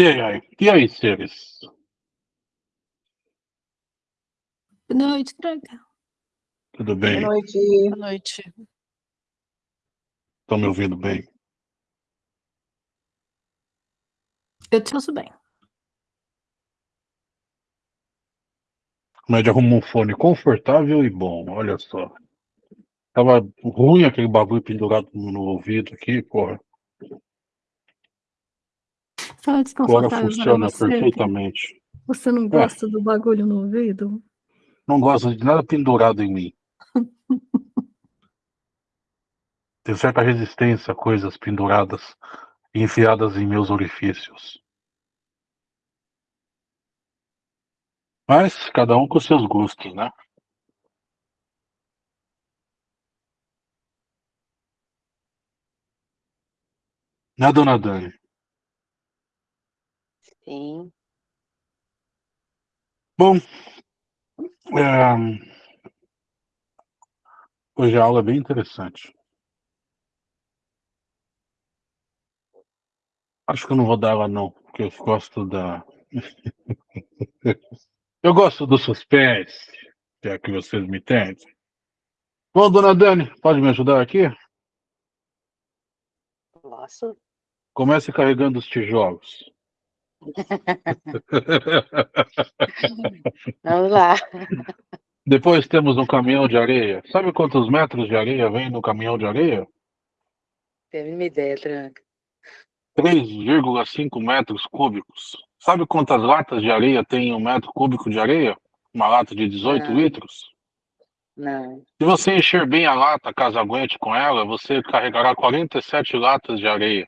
E aí, e aí, seres? Boa noite, Draga. Tudo bem? Boa noite. Boa noite. Estão me ouvindo bem? Eu te ouço bem. O médio arrumou um fone confortável e bom, olha só. Tava ruim aquele bagulho pendurado no ouvido aqui, porra. Agora desconfortável funciona você. perfeitamente. Você não gosta do bagulho no ouvido? Não gosto de nada pendurado em mim. Tenho certa resistência a coisas penduradas e enfiadas em meus orifícios. Mas cada um com seus gostos, né? Né, dona Dani? Sim. Bom, é, hoje a aula é bem interessante. Acho que eu não vou dar ela não, porque eu gosto da. eu gosto do suspense, se é que vocês me entendem. Bom, dona Dani, pode me ajudar aqui? Posso? Comece carregando os tijolos. Vamos lá. Depois temos um caminhão de areia. Sabe quantos metros de areia vem no caminhão de areia? Teve uma ideia, Tranca. 3,5 metros cúbicos. Sabe quantas latas de areia tem um metro cúbico de areia? Uma lata de 18 Não. litros? Não. Se você encher bem a lata, caso aguente com ela, você carregará 47 latas de areia.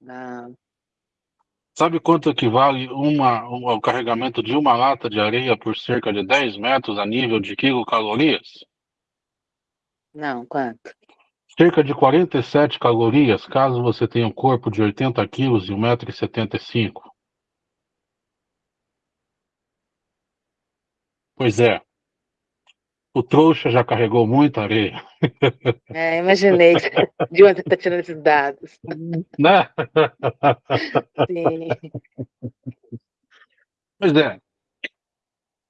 Não. Sabe quanto equivale uma, um- o carregamento de uma lata de areia por cerca de 10 metros a nível de quilocalorias? Não. Quanto? Cerca de 47 calorias, caso você tenha um corpo de 80 quilos e 1,75m. Pois é. O trouxa já carregou muita areia, É, imaginei de onde está tirando esses dados. né? Sim. Pois é.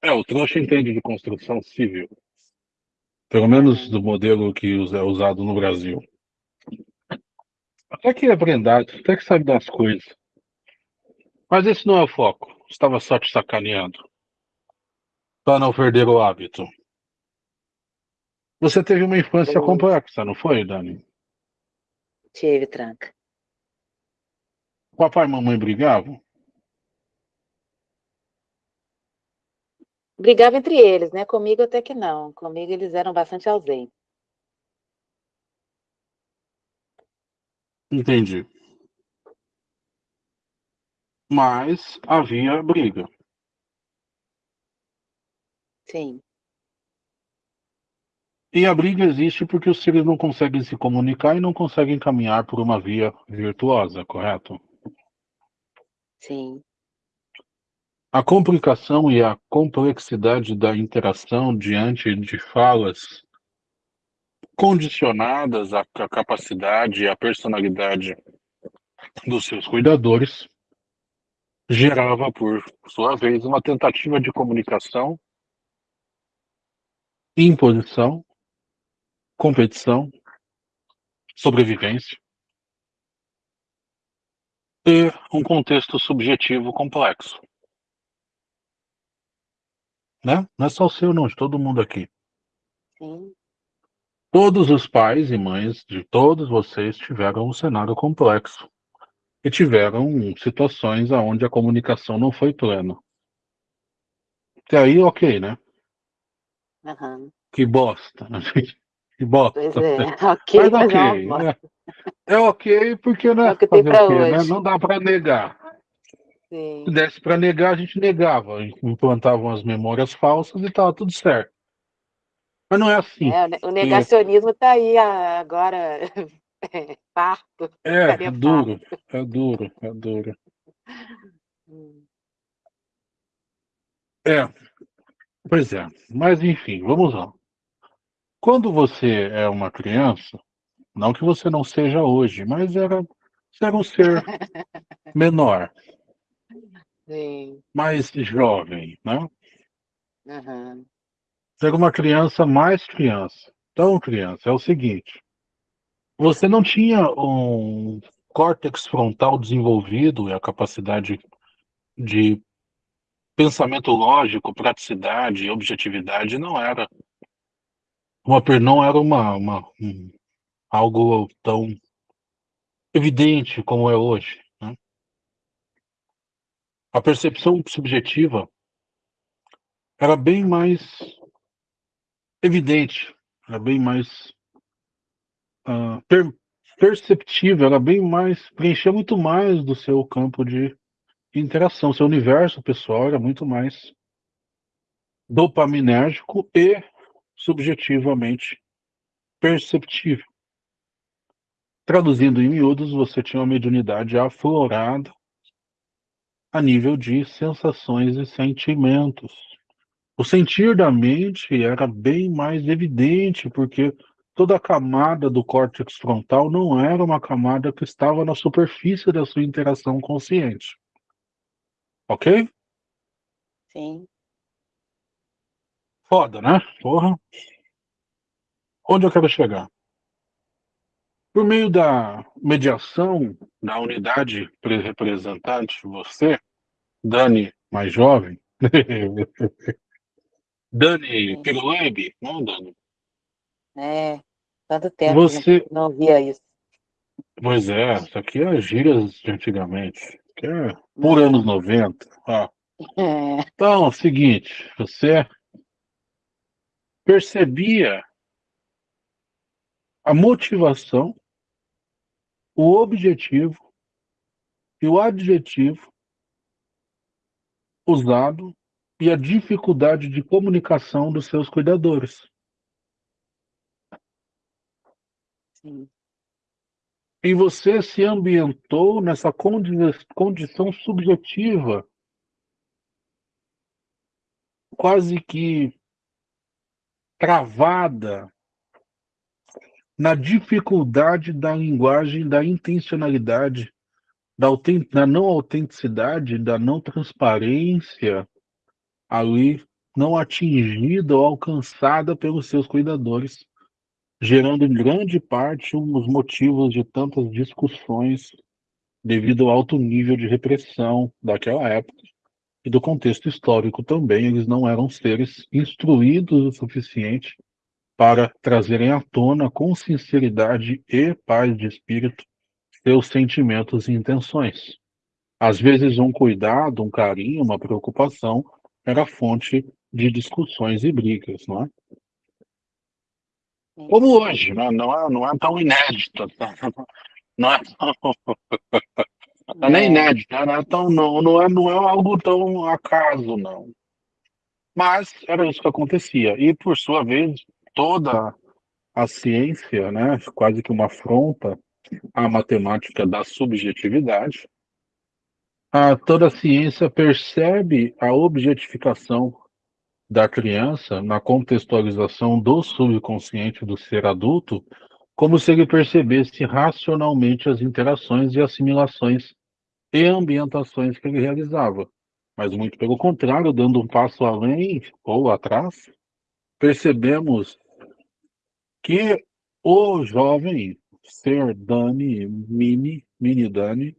É, o trouxa entende de construção civil. Pelo menos do modelo que é usado no Brasil. Até que é prendado, até que sabe das coisas. Mas esse não é o foco. Estava só te sacaneando. Para não perder o hábito. Você teve uma infância Sim. complexa, não foi, Dani? Tive, Tranca. Papai e mamãe brigavam? Brigava entre eles, né? Comigo até que não. Comigo eles eram bastante ausentes. Entendi. Mas havia briga. Sim. E a briga existe porque os seres não conseguem se comunicar e não conseguem caminhar por uma via virtuosa, correto? Sim. A complicação e a complexidade da interação diante de falas condicionadas à ca- capacidade e à personalidade dos seus cuidadores gerava, por sua vez, uma tentativa de comunicação, imposição, competição, sobrevivência e um contexto subjetivo complexo. Né? Não é só o seu, não, de todo mundo aqui. Sim. Todos os pais e mães de todos vocês tiveram um cenário complexo e tiveram situações onde a comunicação não foi plena. Até aí, ok, né? Aham. Que bosta. né? Que bosta. Pois é. Ok, Mas mas é ok. bosta. É, é ok, porque né, É o que tem fazer o quê, né? não dá para negar. Sim. Se desse para negar, a gente negava. Implantavam as memórias falsas e tava tudo certo. Mas não é assim. É, o ne- o negacionismo está aí ah, agora parto. É, é duro, é duro, é duro. É, pois é. Mas enfim, vamos lá. Quando você é uma criança, não que você não seja hoje, mas era, você era um ser menor, Sim. mais jovem, né? Você era uma criança mais criança. Então, criança, é o seguinte: você não tinha um córtex frontal desenvolvido e a capacidade de pensamento lógico, praticidade, objetividade, não era uma, não era uma, uma- um- algo tão evidente como é hoje. né? A percepção subjetiva era bem mais evidente, era bem mais ah, per- perceptível, era bem mais, preenchia muito mais do seu campo de interação, seu universo pessoal era muito mais dopaminérgico e subjetivamente perceptível. Traduzindo em miúdos, você tinha uma mediunidade aflorada a nível de sensações e sentimentos. O sentir da mente era bem mais evidente, porque toda a camada do córtex frontal não era uma camada que estava na superfície da sua interação consciente. Ok? Sim. Foda, né? Porra. Onde eu quero chegar? Por meio da mediação da unidade pre- representante, você, Dani mais jovem, Dani Sim. Piruebe, não Dani? É. Tanto tempo que Você, não via isso. pois é, isso aqui é gírias de antigamente, aqui é por anos 90. ó. É. Então, é o seguinte, você percebia a motivação, o objetivo e o adjetivo usado e a dificuldade de comunicação dos seus cuidadores. Sim. E você se ambientou nessa condi condição subjetiva, quase que travada na dificuldade da linguagem, da intencionalidade, da, autent da não autenticidade, da não transparência ali não atingida ou alcançada pelos seus cuidadores, gerando em grande parte um dos motivos de tantas discussões devido ao alto nível de repressão daquela época e do contexto histórico também. Eles não eram seres instruídos o suficiente para trazerem à tona com sinceridade e paz de espírito seus sentimentos e intenções. Às vezes um cuidado, um carinho, uma preocupação era fonte de discussões e brigas, não é? Como hoje, né? não, é, não é tão inédito, tá? não é tão, não é nem É. inédito, né? não é tão, não, não é, não é algo tão acaso, não. Mas era isso que acontecia. E por sua vez, toda a ciência, né, quase que uma afronta à matemática da subjetividade, a, toda a ciência percebe a objetificação da criança na contextualização do subconsciente do ser adulto, como se ele percebesse racionalmente as interações e assimilações e ambientações que ele realizava. Mas muito pelo contrário, dando um passo além ou atrás, percebemos que o jovem ser Dani, mini, mini Dani,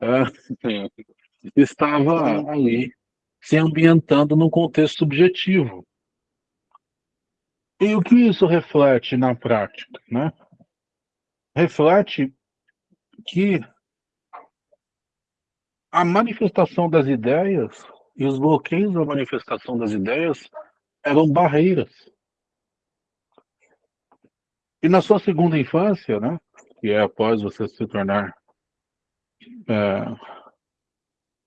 é, estava ali se ambientando num contexto subjetivo. E o que isso reflete na prática, né? Reflete que a manifestação das ideias e os bloqueios da manifestação das ideias eram barreiras. E na sua segunda infância, né, que é após você se tornar é,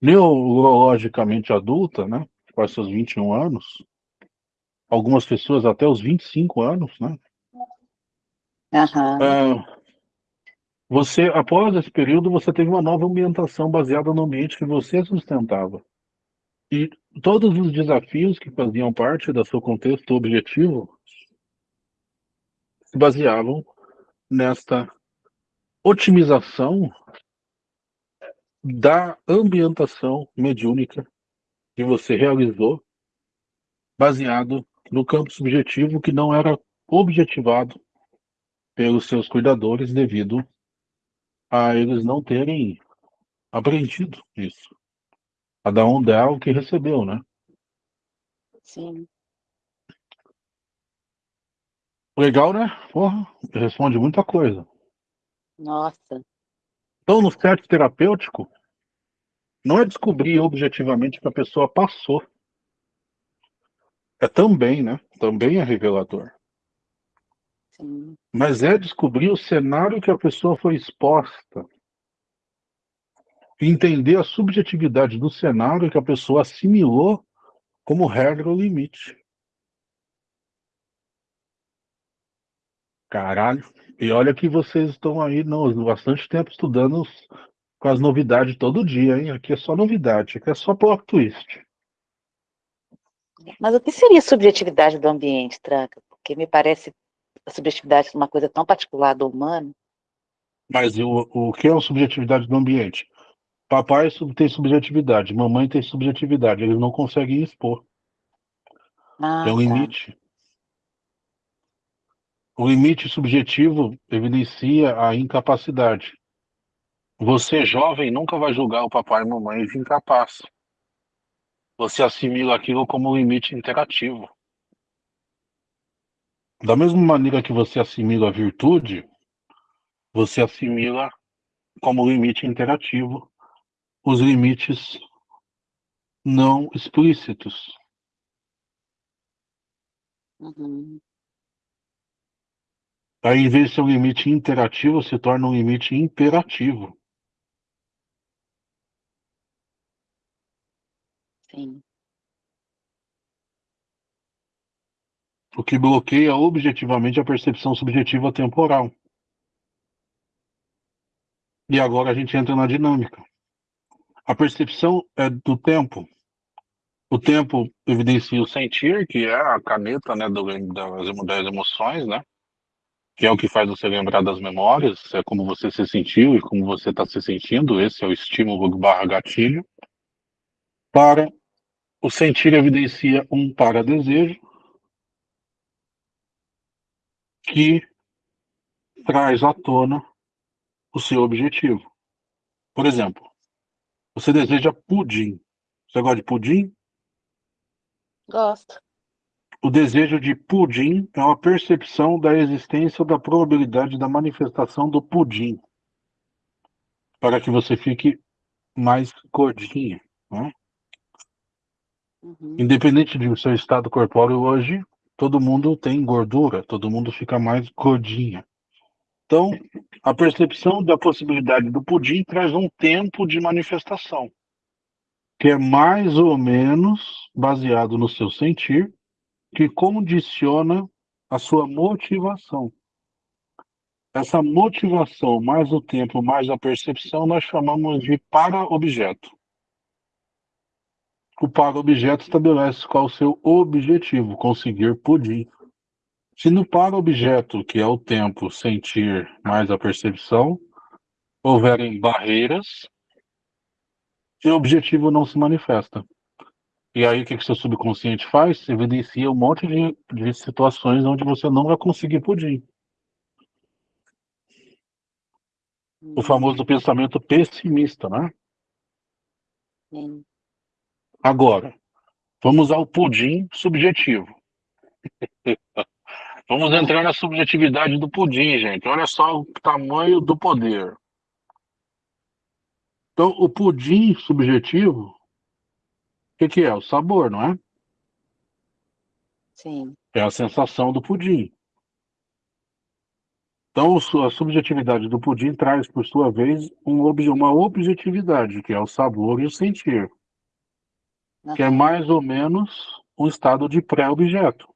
neurologicamente adulta, né, após seus 21 anos, algumas pessoas até os 25 anos, né, é, você, após esse período, você teve uma nova ambientação baseada no ambiente que você sustentava. E todos os desafios que faziam parte do seu contexto objetivo se baseavam nesta otimização da ambientação mediúnica que você realizou baseado no campo subjetivo que não era objetivado pelos seus cuidadores devido a eles não terem aprendido isso. Cada um dá o que recebeu, né? Sim. Legal, né? Porra, responde muita coisa. Nossa. Então, no set terapêutico, não é descobrir objetivamente que a pessoa passou. É também, né? Também é revelador. Sim. Mas é descobrir o cenário que a pessoa foi exposta. Entender a subjetividade do cenário que a pessoa assimilou como regra ou limite. Caralho. E olha que vocês estão aí no, bastante tempo estudando os- com as novidades todo dia, hein? Aqui é só novidade, aqui é só plot twist. Mas o que seria a subjetividade do ambiente, Tranca? Porque me parece a subjetividade uma coisa tão particular do humano. Mas o, o que é a subjetividade do ambiente? Papai tem subjetividade, mamãe tem subjetividade, eles não conseguem expor. Ah, É um tá. limite. O limite subjetivo evidencia a incapacidade. Você, jovem, nunca vai julgar o papai e mamãe de incapaz. Você assimila aquilo como um limite interativo. Da mesma maneira que você assimila a virtude, você assimila como limite interativo os limites não explícitos. Uhum. Aí, em vez de ser um limite interativo, se torna um limite imperativo. Sim. o que bloqueia objetivamente a percepção subjetiva temporal. E agora a gente entra na dinâmica. A percepção é do tempo. O tempo evidencia o sentir, que é a caneta né, do, das, das emoções, né? Que é o que faz você lembrar das memórias, é como você se sentiu e como você está se sentindo. Esse é o estímulo barra gatilho. Para o sentir evidencia um para-desejo, que traz à tona o seu objetivo. Por exemplo, você deseja pudim. Você gosta de pudim? Gosto. O desejo de pudim é uma percepção da existência ou da probabilidade da manifestação do pudim. Para que você fique mais gordinha. Né? Uhum. Independente do seu estado corpóreo hoje, todo mundo tem gordura, todo mundo fica mais gordinha. Então, a percepção da possibilidade do pudim traz um tempo de manifestação, que é mais ou menos baseado no seu sentir, que condiciona a sua motivação. Essa motivação, mais o tempo, mais a percepção, nós chamamos de para-objeto. O para-objeto estabelece qual o seu objetivo, conseguir pudim. Se no para-objeto, que é o tempo, sentir mais a percepção, houverem barreiras, seu objetivo não se manifesta. E aí o que, que seu subconsciente faz? Evidencia um monte de, de situações onde você não vai conseguir pudim. O famoso pensamento pessimista, né? Sim. Agora, vamos ao pudim subjetivo. Vamos entrar na subjetividade do pudim, gente. Olha só o tamanho do poder. Então, o pudim subjetivo, o que, que é? O sabor, não é? Sim. É a sensação do pudim. Então, a subjetividade do pudim traz, por sua vez, um uma objetividade, que é o sabor e o sentir, que é mais ou menos um estado de pré-objeto.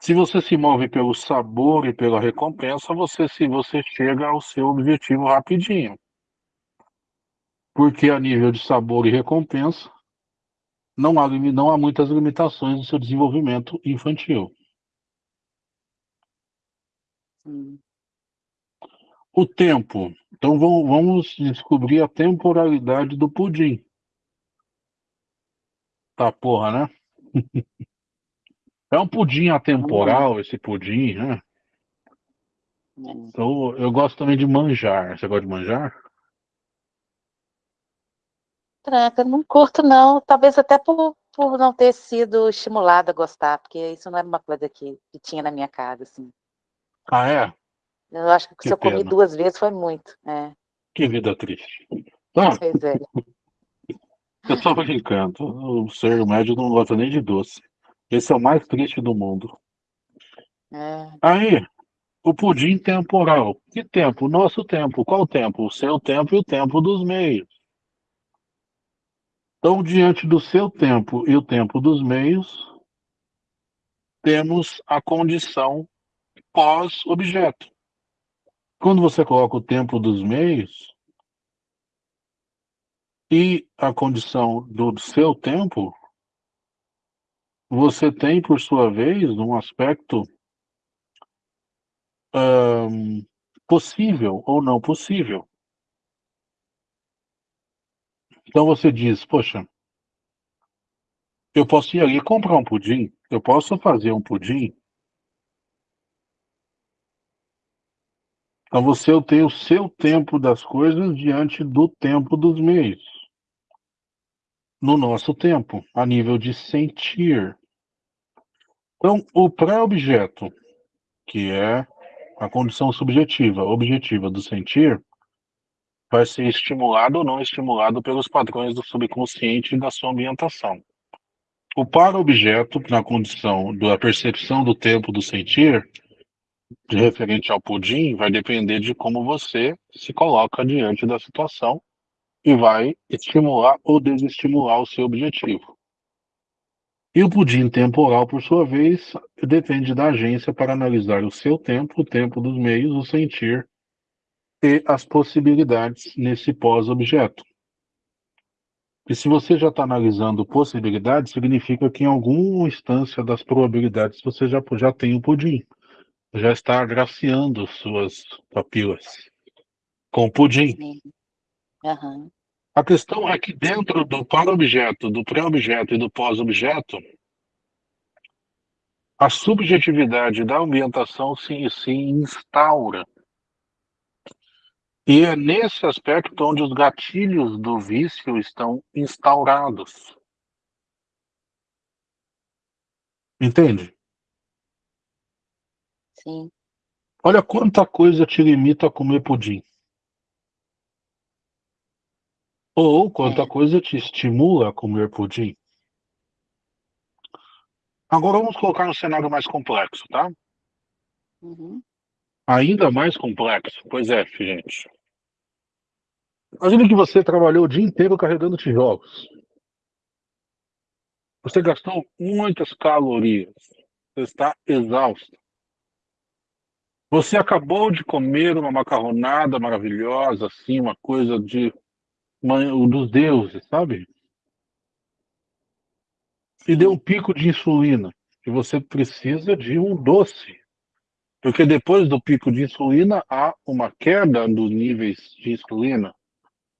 Se você se move pelo sabor e pela recompensa, você se você chega ao seu objetivo rapidinho. Porque a nível de sabor e recompensa, não há, não há muitas limitações no seu desenvolvimento infantil. Sim. O tempo Então vamos descobrir a temporalidade do pudim. Tá porra, né? É um pudim atemporal esse pudim, né? É. Então, eu gosto também de manjar. Você gosta de manjar? Tranca, não curto não, talvez até por, por não ter sido estimulada a gostar, porque isso não era uma coisa que, que tinha na minha casa, assim. Ah, é? Eu acho que, Que se eu comi pena. duas vezes foi muito, é, Que vida triste. Tá, pois é. eu tô brincando. O ser médio não gosta nem de doce. Esse é o mais triste do mundo. é. Aí, o pudim temporal. Que tempo? O nosso tempo. Qual tempo? O seu tempo e o tempo dos meios. Então, diante do seu tempo e o tempo dos meios, temos a condição pós-objeto. Quando você coloca o tempo dos meios e a condição do seu tempo, você tem, por sua vez, um aspecto ahn, possível ou não possível. Então você diz, poxa, eu posso ir ali comprar um pudim, eu posso fazer um pudim. Então você tem o seu tempo das coisas diante do tempo dos meios. No nosso tempo, a nível de sentir. Então, o pré-objeto, que é a condição subjetiva, objetiva do sentir, vai ser estimulado ou não estimulado pelos padrões do subconsciente e da sua ambientação. O para-objeto, na condição da percepção do tempo do sentir, de referente ao pudim, vai depender de como você se coloca diante da situação e vai estimular ou desestimular o seu objetivo. E o pudim temporal, por sua vez, depende da agência para analisar o seu tempo, o tempo dos meios, o sentir e as possibilidades nesse pós-objeto. E se você já está analisando possibilidades, significa que em alguma instância das probabilidades você já, já tem o pudim. Já está agraciando suas papilas com o pudim. Sim. A questão é que dentro do para-objeto, do pré-objeto e do pós-objeto, a subjetividade da ambientação se, se instaura. E é nesse aspecto onde os gatilhos do vício estão instaurados. Entende? Sim. Olha quanta coisa te limita a comer pudim. Ou quanta É. coisa te estimula a comer pudim. Agora vamos colocar um cenário mais complexo, tá? Uhum. Ainda mais complexo. Pois é, gente. Imagina que você trabalhou o dia inteiro carregando tijolos. Você gastou muitas calorias. Você está exausto. Você acabou de comer uma macarronada maravilhosa, assim, uma coisa de dos deuses, sabe? E deu um pico de insulina. E você precisa de um doce. Porque depois do pico de insulina, há uma queda dos níveis de insulina.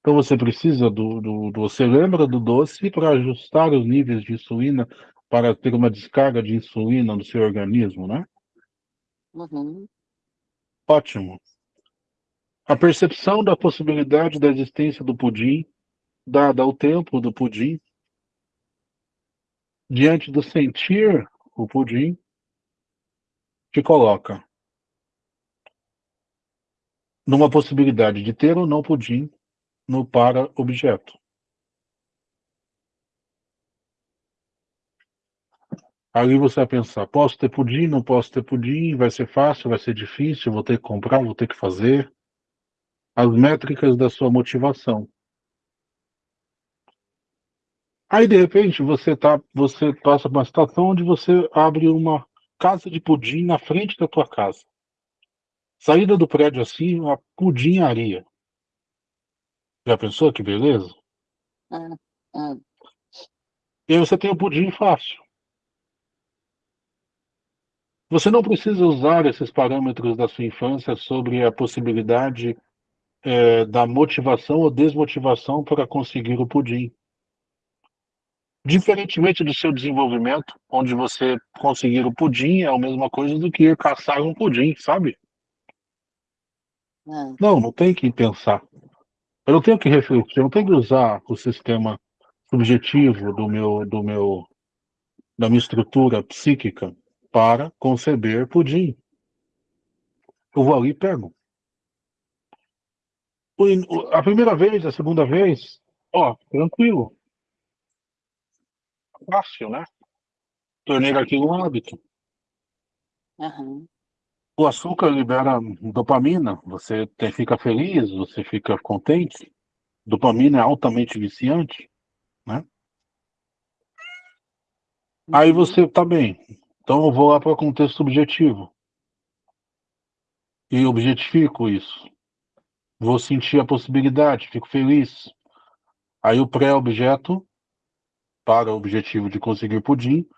Então você precisa do, do, do- você lembra do doce para ajustar os níveis de insulina para ter uma descarga de insulina no seu organismo, né? Uhum. Ótimo. A percepção da possibilidade da existência do pudim, dada ao tempo do pudim, diante do sentir o pudim, te coloca numa possibilidade de ter ou não pudim no para-objeto. Ali você vai pensar, posso ter pudim, não posso ter pudim, vai ser fácil, vai ser difícil, vou ter que comprar, vou ter que fazer. As métricas da sua motivação. Aí, de repente, você, tá, você passa uma situação onde você abre uma casa de pudim na frente da tua casa. Saída do prédio assim, uma pudinharia. Já pensou que beleza? Hum, hum. E aí você tem o pudim fácil. Você não precisa usar esses parâmetros da sua infância sobre a possibilidade é, da motivação ou desmotivação para conseguir o pudim. Diferentemente do seu desenvolvimento, onde você conseguir o pudim é a mesma coisa do que ir caçar um pudim, sabe? Hum. Não, não tem que pensar. Eu não tenho que refletir, eu não tenho que usar o sistema subjetivo do meu, do meu, da minha estrutura psíquica para conceber pudim. Eu vou ali e pego. A primeira vez, a segunda vez, ó, tranquilo. Fácil, né? Tornei aquilo um hábito. Uhum. O açúcar libera dopamina, você te- fica feliz, você fica contente. Dopamina é altamente viciante, né? Aí Uhum. você tá bem. Então eu vou lá para o contexto subjetivo. E objetifico isso. Vou sentir a possibilidade, fico feliz. Aí o pré-objeto, para o objetivo de conseguir pudim,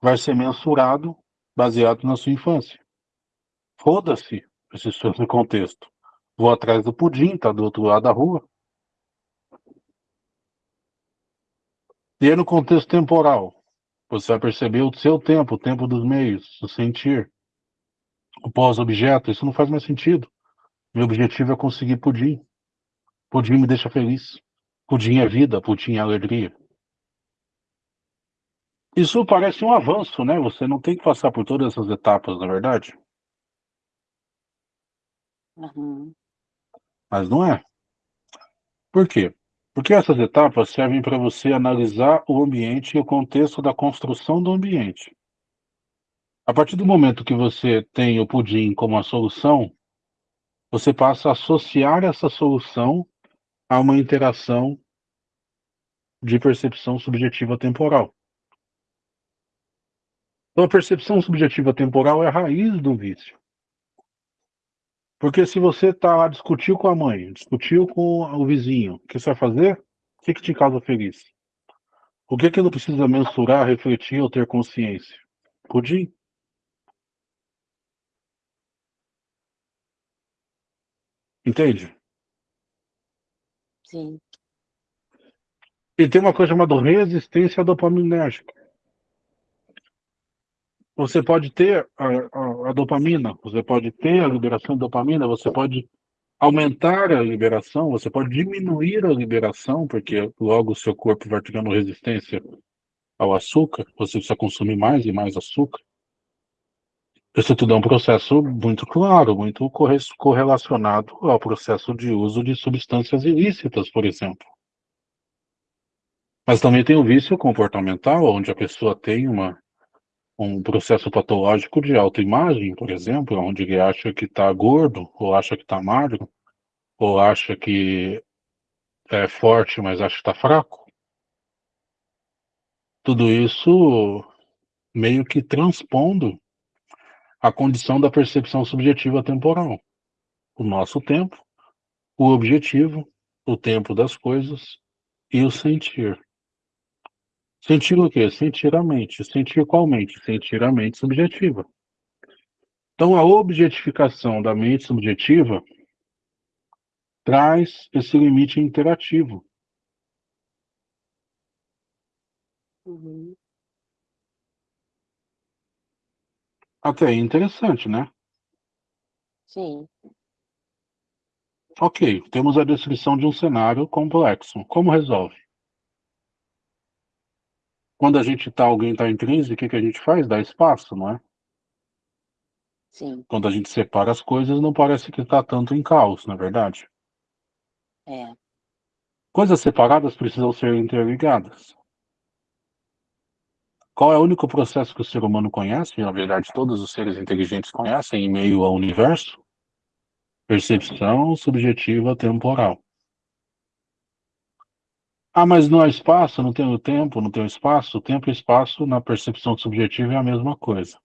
vai ser mensurado baseado na sua infância. Foda-se esse seu contexto. Vou atrás do pudim, tá do outro lado da rua. E aí no contexto temporal, você vai perceber o seu tempo, o tempo dos meios, o sentir. O pós-objeto, isso não faz mais sentido. Meu objetivo é conseguir pudim. Pudim me deixa feliz. Pudim é vida, pudim é alegria. Isso parece um avanço, né? Você não tem que passar por todas essas etapas, na verdade. Uhum. Mas não é. Por quê? Porque essas etapas servem para você analisar o ambiente e o contexto da construção do ambiente. A partir do momento que você tem o pudim como a solução, você passa a associar essa solução a uma interação de percepção subjetiva temporal. Então, a percepção subjetiva temporal é a raiz do vício. Porque se você tá lá, discutiu com a mãe, discutiu com o vizinho, o que você vai fazer? O que, que te causa feliz? O que que não precisa mensurar, refletir ou ter consciência? Pudim. Entende? Sim. E tem uma coisa chamada resistência dopaminérgica. Você pode ter a, a- a dopamina, você pode ter a liberação de dopamina, você pode aumentar a liberação, você pode diminuir a liberação, porque logo o seu corpo vai criando resistência ao açúcar, você precisa consumir mais e mais açúcar. Isso tudo é um processo muito claro, muito corre- correlacionado ao processo de uso de substâncias ilícitas, por exemplo. Mas também tem o vício comportamental, onde a pessoa tem uma, um processo patológico de autoimagem, por exemplo, onde ele acha que está gordo, ou acha que está magro, ou acha que é forte, mas acha que está fraco. Tudo isso meio que transpondo a condição da percepção subjetiva temporal. O nosso tempo, o objetivo, o tempo das coisas e o sentir. Sentir o quê? Sentir a mente. Sentir qual mente? Sentir a mente subjetiva. Então, a objetificação da mente subjetiva traz esse limite interativo. Uhum. Até aí interessante, né? Sim. Ok, temos a descrição de um cenário complexo. Como resolve? Quando a gente tá, alguém está em crise, o que, que a gente faz? Dá espaço, não é? Sim. Quando a gente separa as coisas, não parece que está tanto em caos, na é verdade. É. Coisas separadas precisam ser interligadas. Qual é o único processo que o ser humano conhece? Na verdade, todos os seres inteligentes conhecem em meio ao universo? Percepção subjetiva temporal. Ah, mas não há espaço, não tem o tempo, não tem o espaço. Tempo e espaço na percepção subjetiva é a mesma coisa.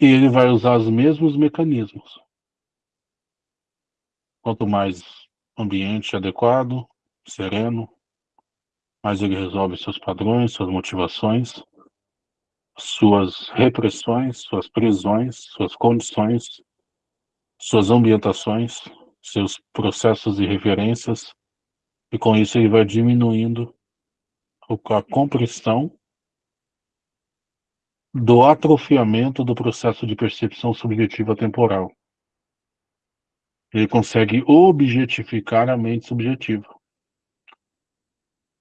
E ele vai usar os mesmos mecanismos. Quanto mais ambiente adequado, sereno, mais ele resolve seus padrões, suas motivações. suas repressões, suas prisões, suas condições, suas ambientações, seus processos e referências, e com isso ele vai diminuindo a compressão do atrofiamento do processo de percepção subjetiva temporal. Ele consegue objetificar a mente subjetiva.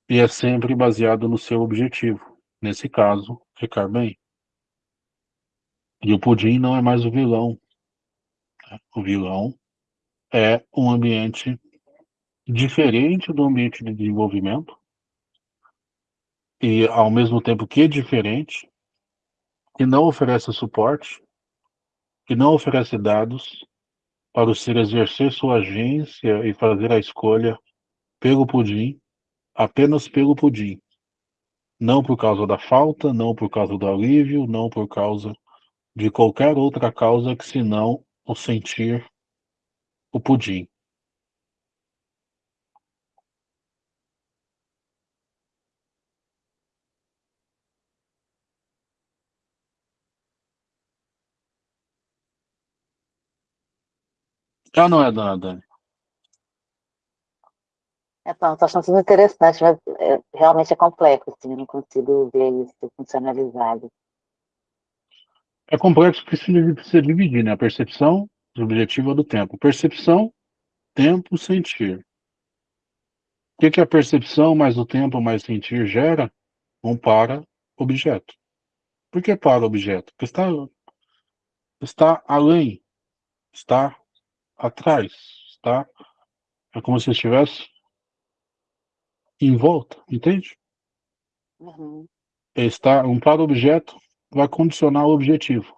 E é sempre baseado no seu objetivo. Nesse caso, ficar bem. E o pudim não é mais o vilão. O vilão é um ambiente diferente do ambiente de desenvolvimento e ao mesmo tempo que é diferente, que não oferece suporte, que não oferece dados para o ser exercer sua agência e fazer a escolha pelo pudim, apenas pelo pudim. Não por causa da falta, não por causa do alívio, não por causa de qualquer outra causa que senão o sentir o pudim. Ah, não é, dona Dani. Então, estou achando tudo interessante, mas é, realmente é complexo, assim, eu não consigo ver isso funcionalizado. É complexo porque se precisa dividir, né? A percepção subjetiva do tempo. Percepção, tempo, sentir. O que, que a percepção mais o tempo mais sentir gera? Um para-objeto. Por que para-objeto? Porque está, está além, está atrás, está? É como se estivesse em volta, entende? Uhum. Está um para-objeto vai condicionar o objetivo.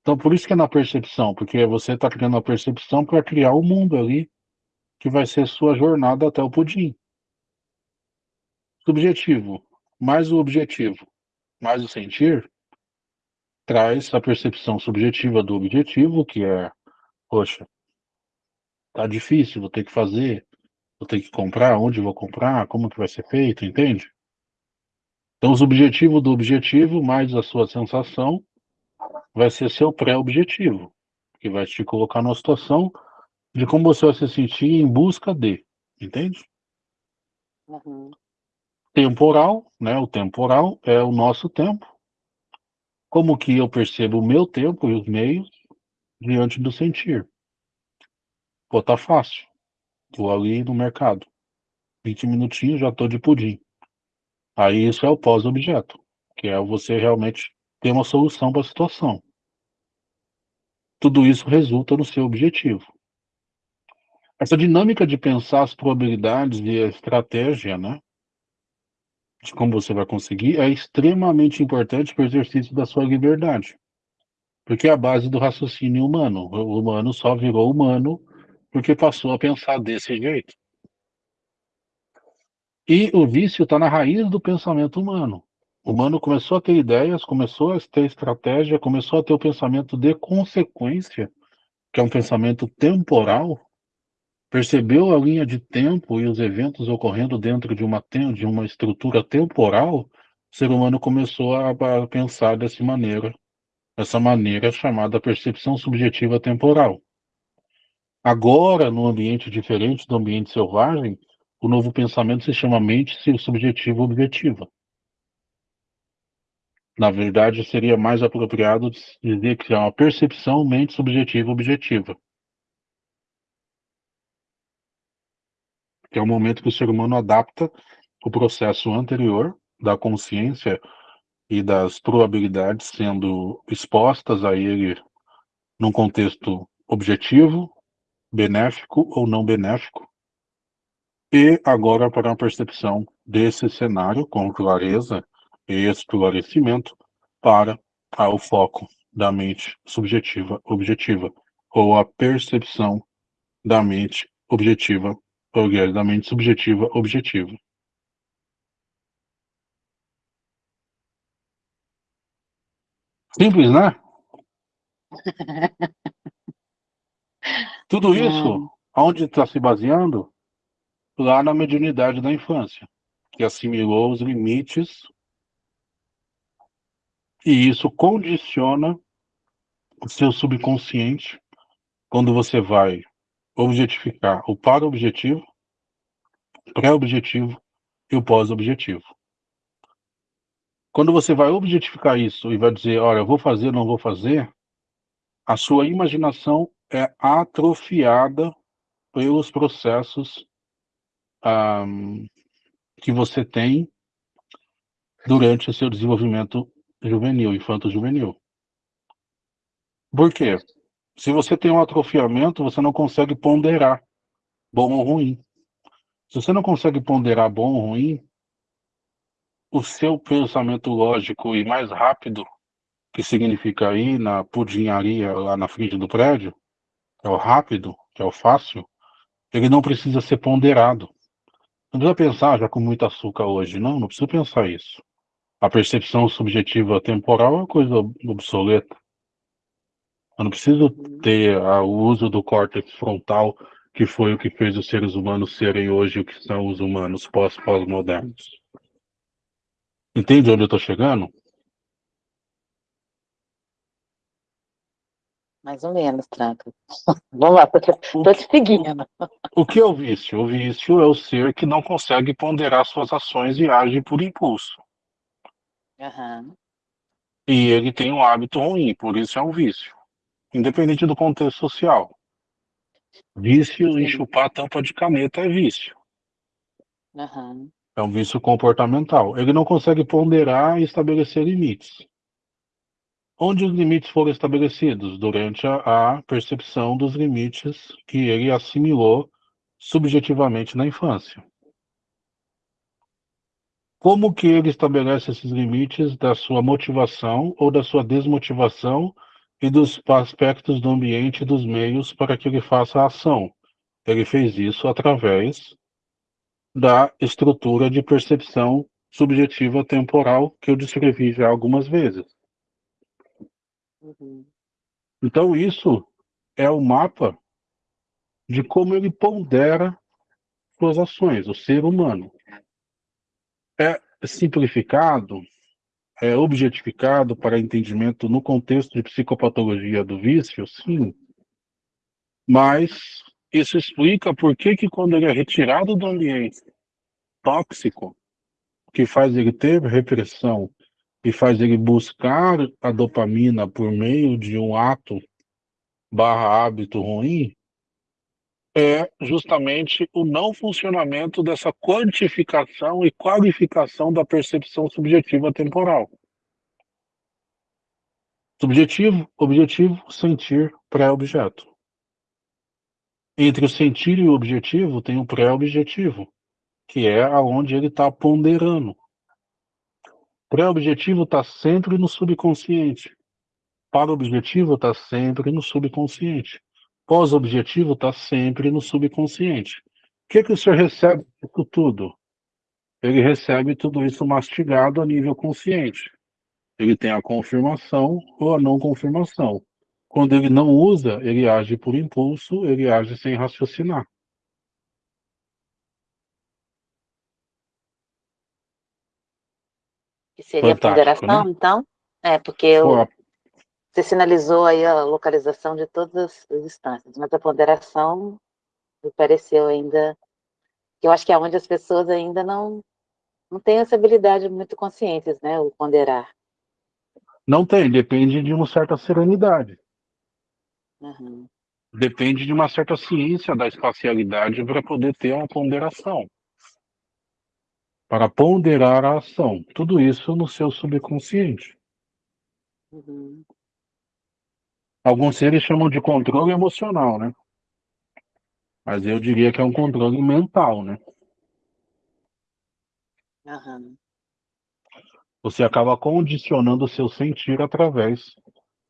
Então, por isso que é na percepção, porque você está criando a percepção para criar o um mundo ali, que vai ser sua jornada até o pudim. Subjetivo, mais o objetivo, mais o sentir, traz a percepção subjetiva do objetivo, que é poxa, tá difícil, vou ter que fazer, vou ter que comprar, onde vou comprar, como que vai ser feito, entende? Então, os objetivos do objetivo, mais a sua sensação, vai ser seu pré-objetivo, que vai te colocar numa situação de como você vai se sentir em busca de, entende? Uhum. Temporal, né? O temporal é o nosso tempo. Como que eu percebo o meu tempo e os meios diante do sentir. Pô, tá fácil. Vou ali no mercado. 20 minutinhos, já tô de pudim. Aí isso é o pós-objeto, que é você realmente ter uma solução para a situação. Tudo isso resulta no seu objetivo. Essa dinâmica de pensar as probabilidades e a estratégia, né? De como você vai conseguir, é extremamente importante para o exercício da sua liberdade. Porque é a base do raciocínio humano. O humano só virou humano porque passou a pensar desse jeito. E o vício está na raiz do pensamento humano. O humano começou a ter ideias, começou a ter estratégia, começou a ter o pensamento de consequência, que é um pensamento temporal, percebeu a linha de tempo e os eventos ocorrendo dentro de uma, de uma estrutura temporal, o ser humano começou a, a pensar dessa maneira essa maneira chamada percepção subjetiva temporal. Agora, num ambiente diferente do ambiente selvagem, o novo pensamento se chama mente subjetiva objetiva. Na verdade, seria mais apropriado dizer que é uma percepção mente subjetiva objetiva. Que é o momento que o ser humano adapta o processo anterior da consciência e das probabilidades sendo expostas a ele num contexto objetivo, benéfico ou não benéfico, e agora para uma percepção desse cenário com clareza e esclarecimento para o foco da mente subjetiva objetiva, ou a percepção da mente objetiva, ou da mente subjetiva objetiva. Simples, né? Tudo isso, onde está se baseando? Lá na mediunidade da infância, que assimilou os limites E isso condiciona o seu subconsciente quando você vai objetificar o para-objetivo, pré-objetivo e o pós-objetivo. Quando você vai objetificar isso e vai dizer, olha, eu vou fazer, não vou fazer, a sua imaginação é atrofiada pelos processos um, que você tem durante o seu desenvolvimento juvenil, infanto-juvenil. Por quê? Se você tem um atrofiamento, você não consegue ponderar bom ou ruim. Se você não consegue ponderar bom ou ruim, o seu pensamento lógico e mais rápido, que significa aí na pudinharia lá na frente do prédio, que é o rápido, que é o fácil, ele não precisa ser ponderado. Não precisa pensar já com muito açúcar hoje, não, não precisa pensar isso. A percepção subjetiva temporal é uma coisa obsoleta. Eu não preciso ter o uso do córtex frontal, que foi o que fez os seres humanos serem hoje o que são os humanos pós-pós-modernos. Entende onde eu estou chegando? Mais ou menos, Tranca. Vamos lá, estou te seguindo. O que é o vício? O vício é o ser que não consegue ponderar suas ações e age por impulso. Uhum. E ele tem um hábito ruim, por isso é um vício. Independente do contexto social. Vício em chupar tampa de caneta é vício. Uhum. É um vício comportamental. Ele não consegue ponderar e estabelecer limites. Onde os limites foram estabelecidos? Durante a, a percepção dos limites que ele assimilou subjetivamente na infância. Como que ele estabelece esses limites da sua motivação ou da sua desmotivação e dos aspectos do ambiente e dos meios para que ele faça a ação? Ele fez isso através da estrutura de percepção subjetiva temporal que eu descrevi já algumas vezes. Uhum. Então isso é o mapa de como ele pondera suas ações, o ser humano. É simplificado, é objetificado para entendimento no contexto de psicopatologia do vício, sim. Mas isso explica por que, que quando ele é retirado do ambiente tóxico, que faz ele ter repressão e faz ele buscar a dopamina por meio de um ato barra hábito ruim, é justamente o não funcionamento dessa quantificação e qualificação da percepção subjetiva temporal. Subjetivo, objetivo, sentir, pré-objeto. Entre o sentir e o objetivo tem o pré-objetivo, que é aonde ele está ponderando. Pré-objetivo está sempre no subconsciente. Para-objetivo está sempre no subconsciente. Pós-objetivo está sempre no subconsciente. O que, que o senhor recebe isso tudo? Ele recebe tudo isso mastigado a nível consciente. Ele tem a confirmação ou a não confirmação. Quando ele não usa, ele age por impulso, ele age sem raciocinar. Seria Fantástico, ponderação, né? então? É, porque eu, Pô, você sinalizou aí a localização de todas as instâncias, mas a ponderação me pareceu ainda, eu acho que é onde as pessoas ainda não, não têm essa habilidade muito conscientes, né, o ponderar. Não tem, depende de uma certa serenidade. Uhum. Depende de uma certa ciência da espacialidade para poder ter uma ponderação. Para ponderar a ação. Tudo isso no seu subconsciente. Uhum. Alguns seres chamam de controle emocional, né? Mas eu diria que é um controle mental, né? Uhum. Você acaba condicionando o seu sentir através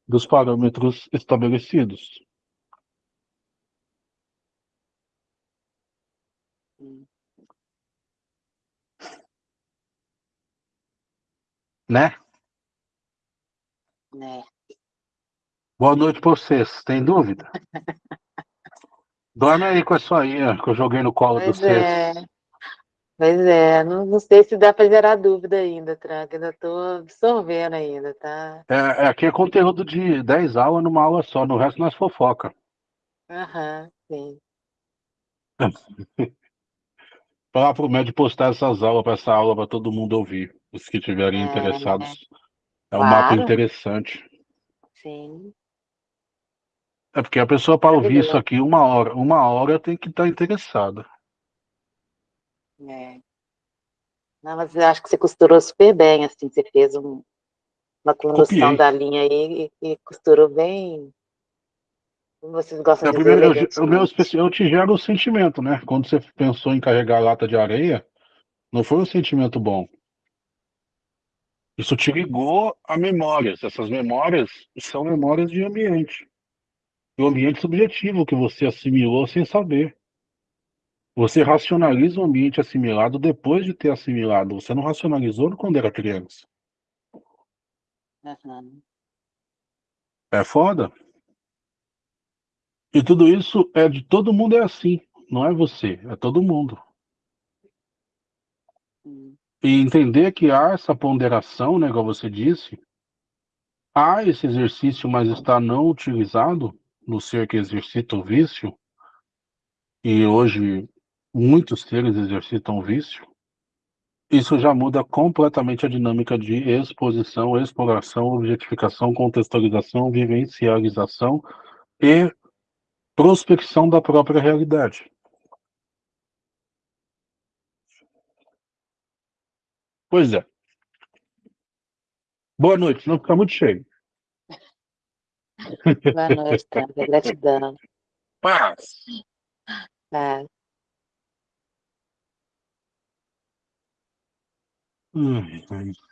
dos parâmetros estabelecidos. Né? Né? Boa noite para vocês. Tem dúvida? Dorme aí com a sua aí, que eu joguei no colo Pois vocês. é. Pois é, não, não sei se dá para gerar dúvida ainda, Tranca. Ainda estou absorvendo ainda, tá? É, é, aqui é conteúdo de 10 aulas numa aula só, no resto nós fofoca. Aham, sim. Falar pro médico postar essas aulas para essa aula para todo mundo ouvir. Os que tiverem É, interessados. É um mapa claro. interessante. Sim. É porque a pessoa para ouvir isso aqui uma hora, uma hora tem que estar interessada. É. Não, mas eu acho que você costurou super bem, assim, você fez um- uma condução Copiei. da linha aí e, e costurou bem. Como vocês gostam É, de primeiro, eu, o meu eu te gero o sentimento, né? Quando você pensou em carregar a lata de areia, não foi um sentimento bom. Isso te ligou a memórias. Essas memórias são memórias de ambiente. O ambiente subjetivo que você assimilou sem saber. Você racionaliza o ambiente assimilado depois de ter assimilado. Você não racionalizou quando era criança. Aham. É foda. E tudo isso é de todo mundo é assim. Não é você, é todo mundo. Hum. E entender que há essa ponderação, né, igual você disse, há esse exercício, mas está não utilizado no ser que exercita o vício, e hoje muitos seres exercitam o vício, isso já muda completamente a dinâmica de exposição, exploração, objetificação, contextualização, vivencialização e prospecção da própria realidade. Pois é. Boa noite, não fica muito cheio. Boa noite, Tranca. Gratidão. Paz. Tá. Ai, ai.